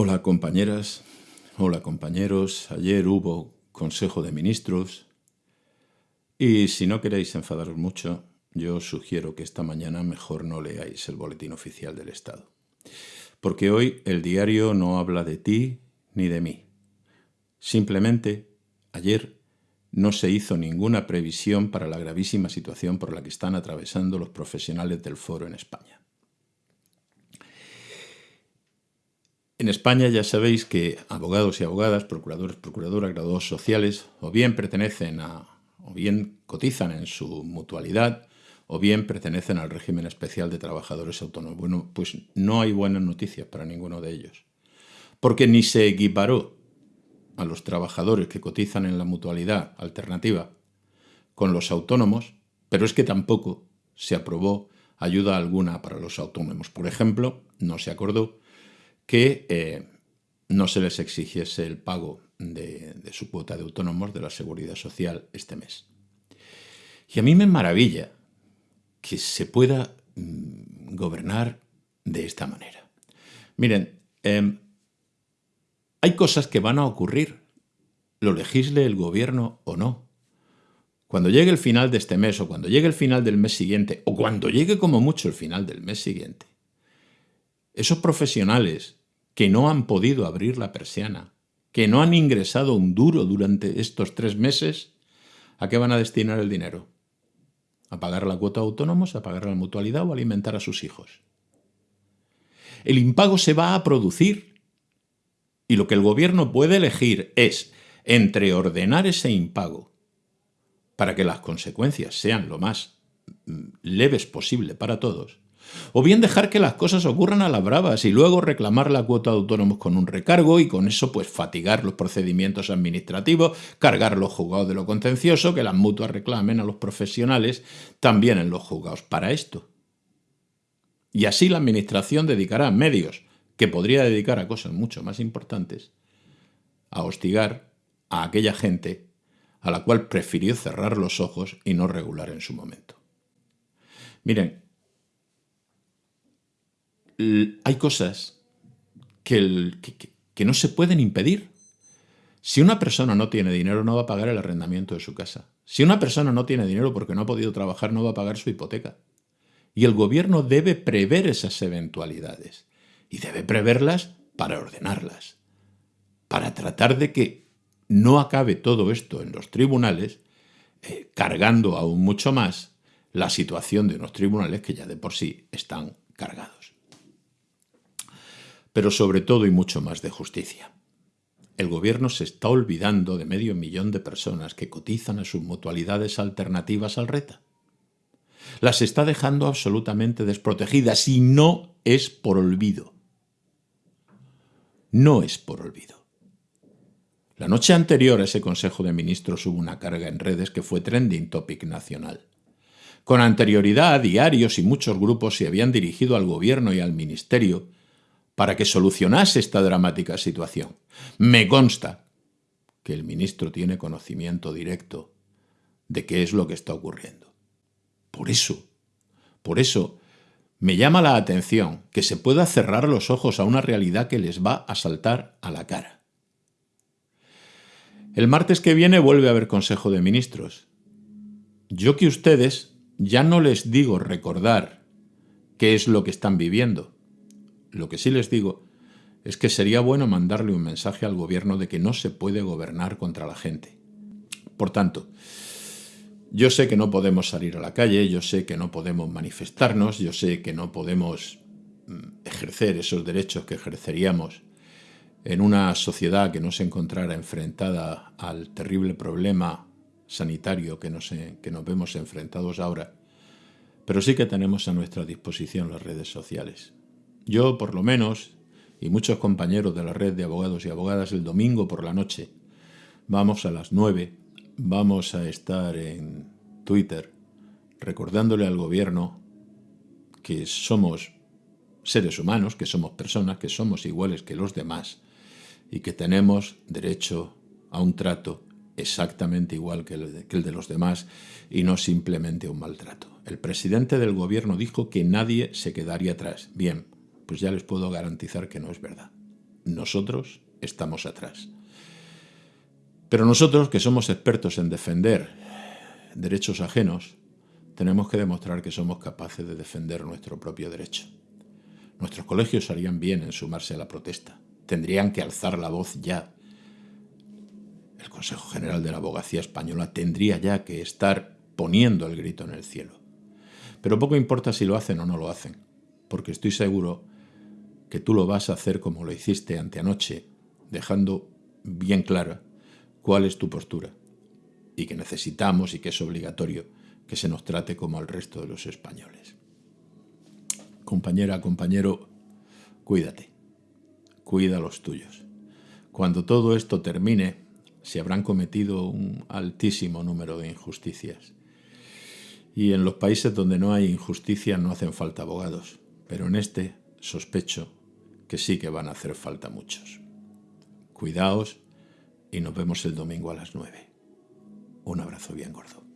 Hola compañeras, hola compañeros. Ayer hubo Consejo de Ministros y si no queréis enfadaros mucho, yo sugiero que esta mañana mejor no leáis el Boletín Oficial del Estado. Porque hoy el diario no habla de ti ni de mí. Simplemente, ayer no se hizo ninguna previsión para la gravísima situación por la que están atravesando los profesionales del foro en España. En España ya sabéis que abogados y abogadas, procuradores, procuradoras, graduados sociales, o bien pertenecen a, o bien cotizan en su mutualidad, o bien pertenecen al régimen especial de trabajadores autónomos. Bueno, pues no hay buenas noticias para ninguno de ellos. Porque ni se equiparó a los trabajadores que cotizan en la mutualidad alternativa con los autónomos, pero es que tampoco se aprobó ayuda alguna para los autónomos. Por ejemplo, no se acordó que eh, no se les exigiese el pago de, su cuota de autónomos de la seguridad social este mes. Y a mí me maravilla que se pueda mm, gobernar de esta manera. Miren, em, hay cosas que van a ocurrir, lo legisle el gobierno o no. Cuando llegue el final de este mes o cuando llegue el final del mes siguiente o cuando llegue como mucho el final del mes siguiente, esos profesionales que no han podido abrir la persiana, que no han ingresado un duro durante estos tres meses, ¿a qué van a destinar el dinero? ¿A pagar la cuota de autónomos, a pagar la mutualidad o a alimentar a sus hijos? El impago se va a producir y lo que el gobierno puede elegir es entre ordenar ese impago para que las consecuencias sean lo más mm, leves posible para todos, o bien dejar que las cosas ocurran a las bravas y luego reclamar la cuota de autónomos con un recargo y con eso pues fatigar los procedimientos administrativos, cargar los juzgados de lo contencioso, que las mutuas reclamen a los profesionales también en los juzgados para esto. Y así la administración dedicará medios que podría dedicar a cosas mucho más importantes, a hostigar a aquella gente a la cual prefirió cerrar los ojos y no regular en su momento. Miren, hay cosas que, no se pueden impedir. Si una persona no tiene dinero, no va a pagar el arrendamiento de su casa. Si una persona no tiene dinero porque no ha podido trabajar, no va a pagar su hipoteca. Y el gobierno debe prever esas eventualidades. Y debe preverlas para ordenarlas. Para tratar de que no acabe todo esto en los tribunales, eh, cargando aún mucho más la situación de unos tribunales que ya de por sí están cargados pero sobre todo y mucho más de justicia. El gobierno se está olvidando de medio millón de personas que cotizan a sus mutualidades alternativas al RETA. Las está dejando absolutamente desprotegidas y no es por olvido. No es por olvido. La noche anterior a ese Consejo de Ministros hubo una carga en redes que fue trending topic nacional. Con anterioridad, diarios y muchos grupos se habían dirigido al gobierno y al ministerio para que solucionase esta dramática situación. Me consta que el ministro tiene conocimiento directo de qué es lo que está ocurriendo. Por eso, por eso, me llama la atención que se pueda cerrar los ojos a una realidad que les va a saltar a la cara. El martes que viene vuelve a haber Consejo de Ministros. Yo que ustedes ya no les digo recordar qué es lo que están viviendo, lo que sí les digo es que sería bueno mandarle un mensaje al gobierno de que no se puede gobernar contra la gente. Por tanto, yo sé que no podemos salir a la calle, yo sé que no podemos manifestarnos, yo sé que no podemos mm, ejercer esos derechos que ejerceríamos en una sociedad que no se encontrara enfrentada al terrible problema sanitario que nos, que nos vemos enfrentados ahora, pero sí que tenemos a nuestra disposición las redes sociales. Yo, por lo menos, y muchos compañeros de la red de abogados y abogadas, el domingo por la noche, vamos a las 9, vamos a estar en Twitter recordándole al gobierno que somos seres humanos, que somos personas, que somos iguales que los demás y que tenemos derecho a un trato exactamente igual que el, de, que el de los demás y no simplemente un maltrato. El presidente del gobierno dijo que nadie se quedaría atrás. Bien, pues ya les puedo garantizar que no es verdad. Nosotros estamos atrás. Pero nosotros, que somos expertos en defender derechos ajenos, tenemos que demostrar que somos capaces de defender nuestro propio derecho. Nuestros colegios harían bien en sumarse a la protesta. Tendrían que alzar la voz ya. El Consejo General de la Abogacía Española tendría ya que estar poniendo el grito en el cielo. Pero poco importa si lo hacen o no lo hacen, porque estoy seguro que tú lo vas a hacer como lo hiciste anteanoche, dejando bien clara cuál es tu postura y que necesitamos y que es obligatorio que se nos trate como al resto de los españoles. Compañera, compañero, cuídate, cuida los tuyos. Cuando todo esto termine, se habrán cometido un altísimo número de injusticias. Y en los países donde no hay injusticia no hacen falta abogados, pero en este sospecho que sí que van a hacer falta muchos. Cuidaos y nos vemos el domingo a las 9. Un abrazo bien gordo.